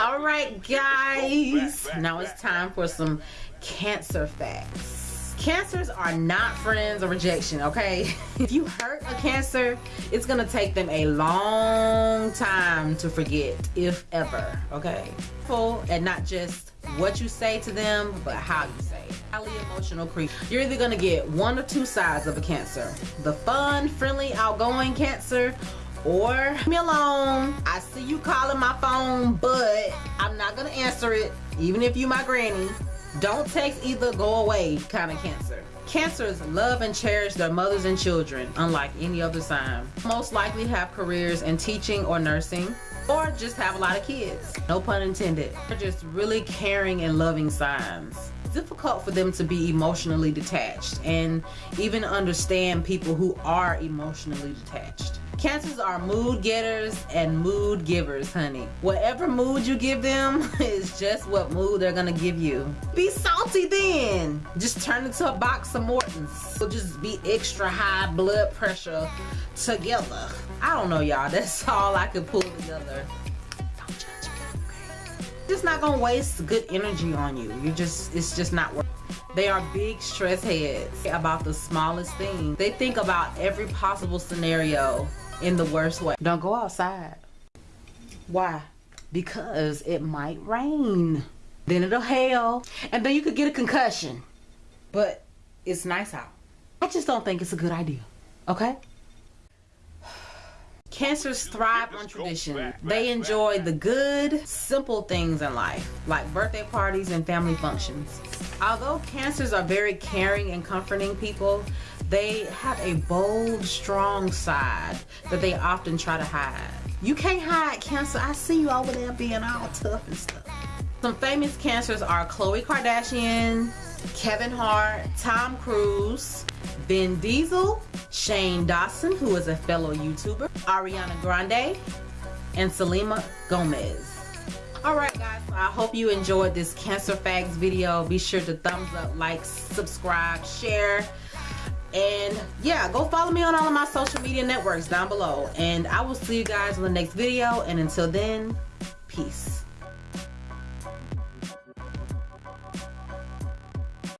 All right, guys. Now it's time for some cancer facts. Cancers are not friends or rejection, okay? if you hurt a cancer, it's gonna take them a long time to forget, if ever, okay? Full and not just what you say to them, but how you say it. Highly emotional creep. You're either gonna get one or two sides of a cancer. The fun, friendly, outgoing cancer, or me alone. I see you calling my phone, but I'm not gonna answer it, even if you my granny. Don't text either go away kind of cancer. Cancers love and cherish their mothers and children, unlike any other sign. Most likely have careers in teaching or nursing, or just have a lot of kids. No pun intended. They're just really caring and loving signs. Difficult for them to be emotionally detached and even understand people who are emotionally detached. Cancers are mood getters and mood givers, honey. Whatever mood you give them is just what mood they're gonna give you. Be salty then. Just turn into a box of Mortons. We'll just be extra high blood pressure together. I don't know, y'all. That's all I could pull together. Don't judge me. Just not gonna waste good energy on you. You just, it's just not worth they are big stress heads about the smallest thing. They think about every possible scenario in the worst way. Don't go outside. Why? Because it might rain. Then it'll hail. And then you could get a concussion. But it's nice out. I just don't think it's a good idea. Okay? Cancers thrive on tradition. They enjoy the good, simple things in life, like birthday parties and family functions. Although cancers are very caring and comforting people, they have a bold, strong side that they often try to hide. You can't hide cancer. I see you over there being all tough and stuff. Some famous cancers are Khloe Kardashian, Kevin Hart, Tom Cruise, Vin Diesel, Shane Dawson, who is a fellow YouTuber, Ariana Grande, and Selena Gomez. Alright guys, so I hope you enjoyed this Cancer Facts video. Be sure to thumbs up, like, subscribe, share, and yeah go follow me on all of my social media networks down below. And i will see you guys in the next video. And until then peace